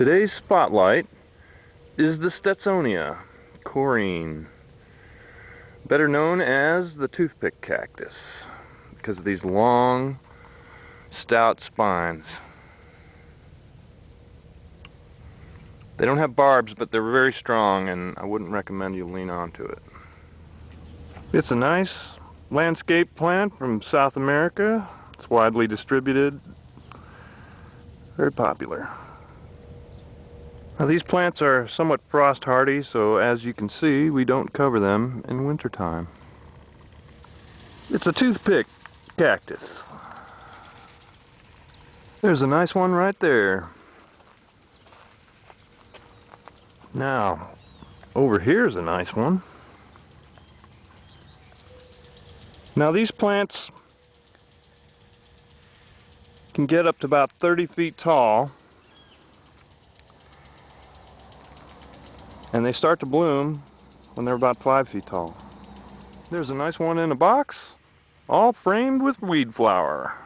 Today's spotlight is the Stetsonia coryne, better known as the toothpick cactus because of these long, stout spines. They don't have barbs, but they're very strong, and I wouldn't recommend you lean onto it. It's a nice landscape plant from South America. It's widely distributed, very popular. Now these plants are somewhat frost hardy, so as you can see, we don't cover them in wintertime. It's a toothpick cactus. There's a nice one right there. Now, over here's a nice one. Now these plants can get up to about 30 feet tall and they start to bloom when they're about 5 feet tall. There's a nice one in a box all framed with weed flower.